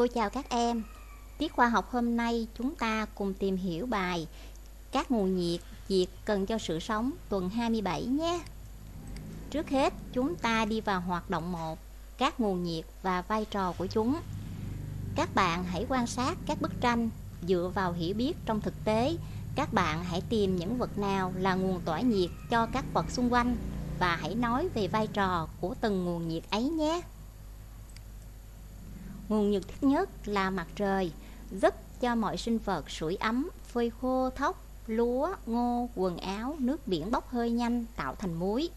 Cô chào các em. Tiết khoa học hôm nay chúng ta cùng tìm hiểu bài Các nguồn nhiệt diệt cần cho sự sống, tuần 27 nhé. Trước hết, chúng ta đi vào hoạt động 1 Các nguồn nhiệt và vai trò của chúng. Các bạn hãy quan sát các bức tranh dựa vào hiểu biết trong thực tế. Các bạn hãy tìm những vật nào là nguồn tỏa nhiệt cho các vật xung quanh và hãy nói về vai trò của từng nguồn nhiệt ấy nhé. Nguồn nhiệt thiết nhất là mặt trời, giúp cho mọi sinh vật sưởi ấm, phơi khô thóc, lúa, ngô, quần áo, nước biển bốc hơi nhanh tạo thành muối.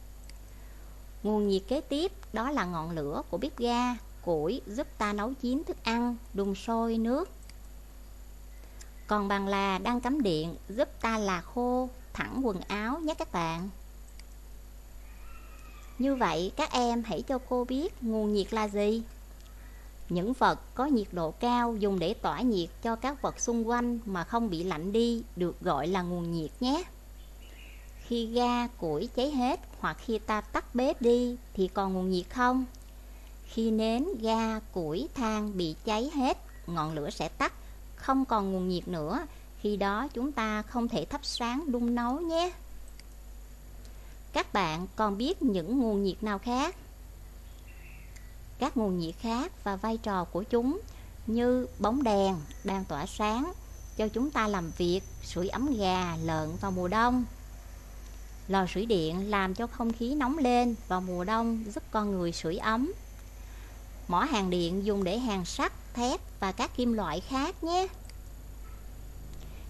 Nguồn nhiệt kế tiếp đó là ngọn lửa của bếp ga, củi giúp ta nấu chín thức ăn, đun sôi nước. Còn bằng là đang cắm điện giúp ta là khô, thẳng quần áo nhé các bạn. Như vậy các em hãy cho cô biết nguồn nhiệt là gì? Những vật có nhiệt độ cao dùng để tỏa nhiệt cho các vật xung quanh mà không bị lạnh đi được gọi là nguồn nhiệt nhé. Khi ga, củi cháy hết hoặc khi ta tắt bếp đi thì còn nguồn nhiệt không? Khi nến, ga, củi, than bị cháy hết, ngọn lửa sẽ tắt, không còn nguồn nhiệt nữa. Khi đó chúng ta không thể thắp sáng đun nấu nhé. Các bạn còn biết những nguồn nhiệt nào khác? Các nguồn nhiệt khác và vai trò của chúng như bóng đèn đang tỏa sáng cho chúng ta làm việc sưởi ấm gà, lợn vào mùa đông. Lò sưởi điện làm cho không khí nóng lên vào mùa đông giúp con người sưởi ấm. Mỏ hàng điện dùng để hàn sắt, thép và các kim loại khác nhé.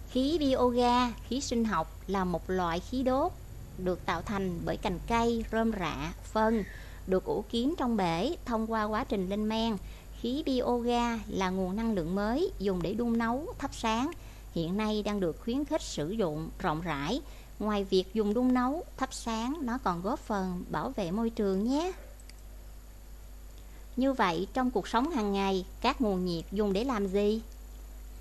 Khí bioga, khí sinh học là một loại khí đốt được tạo thành bởi cành cây, rơm rạ, phân được ủ kín trong bể thông qua quá trình lên men. Khí bioga là nguồn năng lượng mới dùng để đun nấu, thắp sáng. Hiện nay đang được khuyến khích sử dụng rộng rãi. Ngoài việc dùng đun nấu, thắp sáng, nó còn góp phần bảo vệ môi trường nhé. Như vậy, trong cuộc sống hàng ngày, các nguồn nhiệt dùng để làm gì?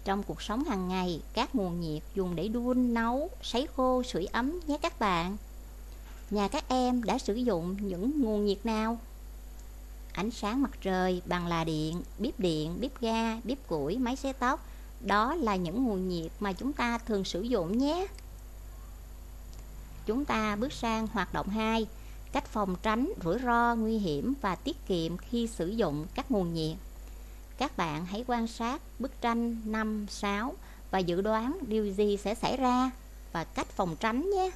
Trong cuộc sống hàng ngày, các nguồn nhiệt dùng để đun, nấu, sấy khô, sưởi ấm nhé các bạn. Nhà các em đã sử dụng những nguồn nhiệt nào? Ánh sáng mặt trời, bằng là điện, bếp điện, bếp ga, bếp củi, máy xay tóc Đó là những nguồn nhiệt mà chúng ta thường sử dụng nhé. Chúng ta bước sang hoạt động 2 Cách phòng tránh rủi ro, nguy hiểm và tiết kiệm khi sử dụng các nguồn nhiệt. Các bạn hãy quan sát bức tranh 5, 6 và dự đoán điều gì sẽ xảy ra và cách phòng tránh nhé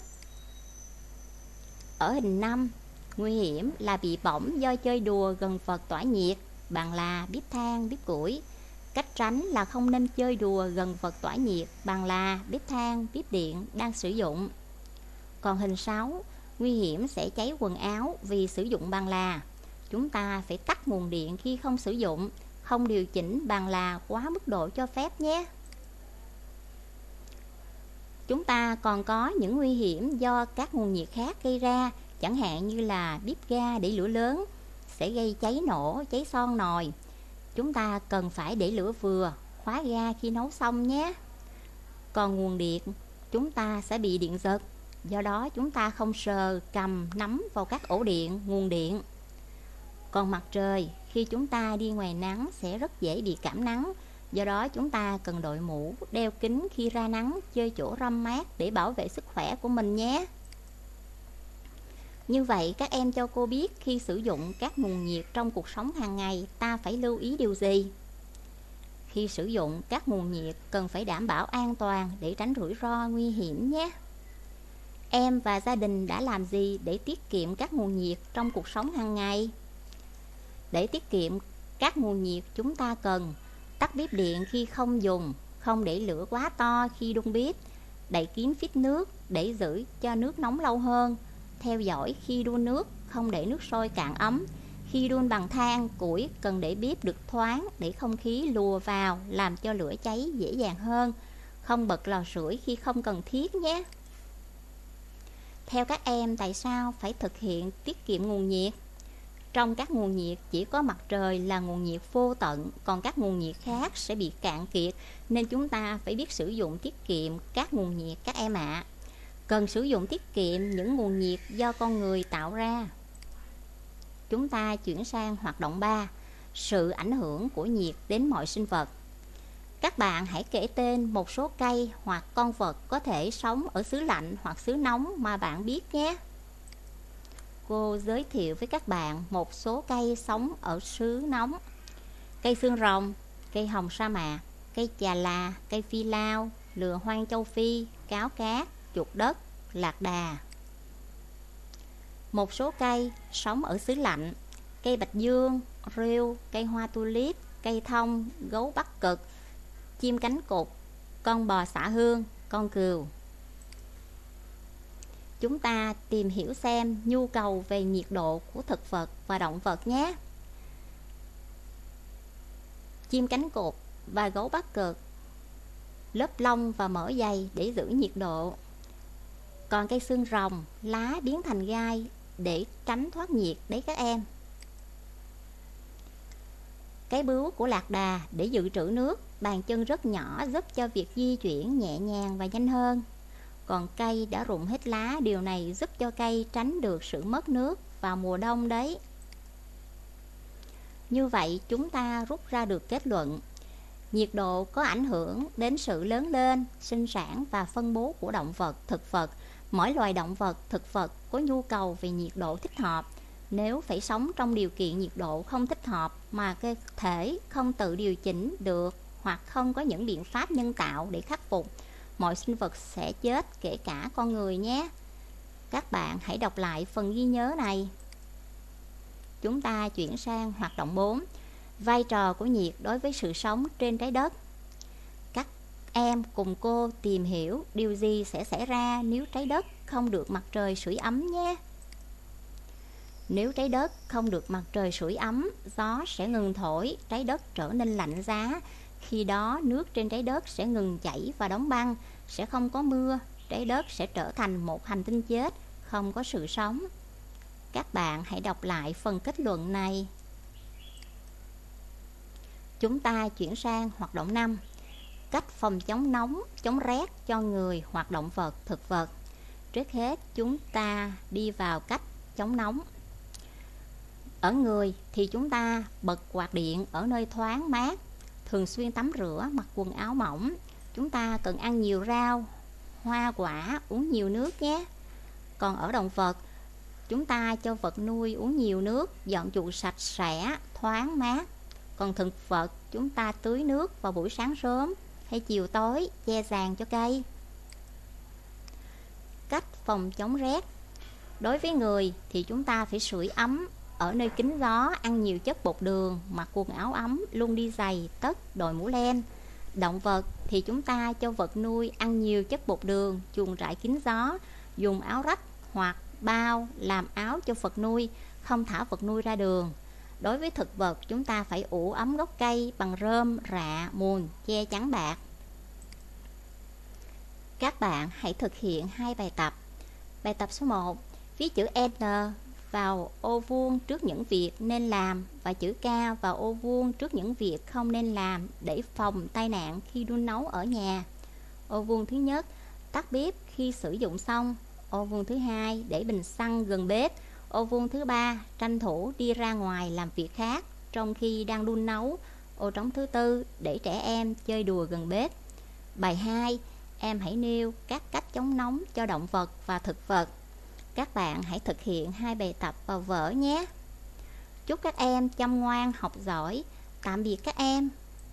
ở hình 5, nguy hiểm là bị bỏng do chơi đùa gần vật tỏa nhiệt, bằng là bếp than, bếp củi. Cách tránh là không nên chơi đùa gần vật tỏa nhiệt, bằng là bếp than, bếp điện đang sử dụng. Còn hình 6, nguy hiểm sẽ cháy quần áo vì sử dụng bằng là. Chúng ta phải tắt nguồn điện khi không sử dụng, không điều chỉnh bằng là quá mức độ cho phép nhé. Chúng ta còn có những nguy hiểm do các nguồn nhiệt khác gây ra, chẳng hạn như là bếp ga để lửa lớn sẽ gây cháy nổ, cháy son nồi. Chúng ta cần phải để lửa vừa, khóa ga khi nấu xong nhé. Còn nguồn điện, chúng ta sẽ bị điện giật, do đó chúng ta không sờ, cầm, nắm vào các ổ điện, nguồn điện. Còn mặt trời, khi chúng ta đi ngoài nắng sẽ rất dễ bị cảm nắng, Do đó chúng ta cần đội mũ, đeo kính khi ra nắng, chơi chỗ râm mát để bảo vệ sức khỏe của mình nhé. Như vậy các em cho cô biết khi sử dụng các nguồn nhiệt trong cuộc sống hàng ngày ta phải lưu ý điều gì? Khi sử dụng các nguồn nhiệt cần phải đảm bảo an toàn để tránh rủi ro nguy hiểm nhé. Em và gia đình đã làm gì để tiết kiệm các nguồn nhiệt trong cuộc sống hàng ngày? Để tiết kiệm các nguồn nhiệt chúng ta cần Tắt bếp điện khi không dùng, không để lửa quá to khi đun bếp, đậy kín phít nước để giữ cho nước nóng lâu hơn, theo dõi khi đun nước, không để nước sôi cạn ấm. Khi đun bằng than, củi cần để bếp được thoáng để không khí lùa vào làm cho lửa cháy dễ dàng hơn. Không bật lò sưởi khi không cần thiết nhé. Theo các em, tại sao phải thực hiện tiết kiệm nguồn nhiệt? Trong các nguồn nhiệt chỉ có mặt trời là nguồn nhiệt vô tận, còn các nguồn nhiệt khác sẽ bị cạn kiệt, nên chúng ta phải biết sử dụng tiết kiệm các nguồn nhiệt các em ạ. À. Cần sử dụng tiết kiệm những nguồn nhiệt do con người tạo ra. Chúng ta chuyển sang hoạt động 3. sự ảnh hưởng của nhiệt đến mọi sinh vật. Các bạn hãy kể tên một số cây hoặc con vật có thể sống ở xứ lạnh hoặc xứ nóng mà bạn biết nhé. Cô giới thiệu với các bạn một số cây sống ở xứ nóng. Cây xương rồng, cây hồng sa mạc, cây chà là, cây phi lao, lừa hoang châu Phi, cáo cát, chuột đất, lạc đà. Một số cây sống ở xứ lạnh, cây bạch dương, rêu, cây hoa tulip, cây thông, gấu bắc cực, chim cánh cụt, con bò xả hương, con cừu. Chúng ta tìm hiểu xem nhu cầu về nhiệt độ của thực vật và động vật nhé. Chim cánh cụt và gấu bắc cực lớp lông và mỡ dày để giữ nhiệt độ. Còn cây xương rồng, lá biến thành gai để tránh thoát nhiệt đấy các em. Cái bướu của lạc đà để dự trữ nước, bàn chân rất nhỏ giúp cho việc di chuyển nhẹ nhàng và nhanh hơn. Còn cây đã rụng hết lá, điều này giúp cho cây tránh được sự mất nước vào mùa đông đấy. Như vậy chúng ta rút ra được kết luận Nhiệt độ có ảnh hưởng đến sự lớn lên, sinh sản và phân bố của động vật, thực vật. Mỗi loài động vật, thực vật có nhu cầu về nhiệt độ thích hợp. Nếu phải sống trong điều kiện nhiệt độ không thích hợp mà cơ thể không tự điều chỉnh được hoặc không có những biện pháp nhân tạo để khắc phục, mọi sinh vật sẽ chết kể cả con người nhé. Các bạn hãy đọc lại phần ghi nhớ này. Chúng ta chuyển sang hoạt động 4 vai trò của nhiệt đối với sự sống trên trái đất. Các em cùng cô tìm hiểu điều gì sẽ xảy ra nếu trái đất không được mặt trời sưởi ấm nhé. Nếu trái đất không được mặt trời sưởi ấm, gió sẽ ngừng thổi, trái đất trở nên lạnh giá. Khi đó nước trên trái đất sẽ ngừng chảy và đóng băng, sẽ không có mưa, trái đất sẽ trở thành một hành tinh chết, không có sự sống. Các bạn hãy đọc lại phần kết luận này. Chúng ta chuyển sang hoạt động 5 Cách phòng chống nóng, chống rét cho người hoặc động vật, thực vật Trước hết chúng ta đi vào cách chống nóng Ở người thì chúng ta bật quạt điện ở nơi thoáng mát Thường xuyên tắm rửa, mặc quần áo mỏng. Chúng ta cần ăn nhiều rau, hoa quả, uống nhiều nước nhé. Còn ở động vật Chúng ta cho vật nuôi uống nhiều nước, dọn chuồng sạch sẽ, thoáng mát. Còn thực vật chúng ta tưới nước vào buổi sáng sớm hay chiều tối che sàn cho cây. Cách phòng chống rét. Đối với người thì chúng ta phải sưởi ấm ở nơi kín gió, ăn nhiều chất bột đường, mặc quần áo ấm, luôn đi giày, tất, đội mũ len. Động vật thì chúng ta cho vật nuôi ăn nhiều chất bột đường, chuồng trại kín gió, dùng áo rách hoặc bao làm áo cho vật nuôi, không thả vật nuôi ra đường. Đối với thực vật, chúng ta phải ủ ấm gốc cây bằng rơm, rạ, mùn, che chắn bạc. Các bạn hãy thực hiện hai bài tập. Bài tập số 1, viết chữ N vào ô vuông trước những việc nên làm và chữ K vào ô vuông trước những việc không nên làm để phòng tai nạn khi đun nấu ở nhà. Ô vuông thứ nhất, tắt bếp khi sử dụng xong. Ô vuông thứ hai, để bình xăng gần bếp Ô vuông thứ ba tranh thủ đi ra ngoài làm việc khác trong khi đang đun nấu. Ô trống thứ tư để trẻ em chơi đùa gần bếp. Bài 2 Em hãy nêu các cách chống nóng cho động vật và thực vật. Các bạn hãy thực hiện hai bài tập vào vở nhé. Chúc các em chăm ngoan, học giỏi. Tạm biệt các em.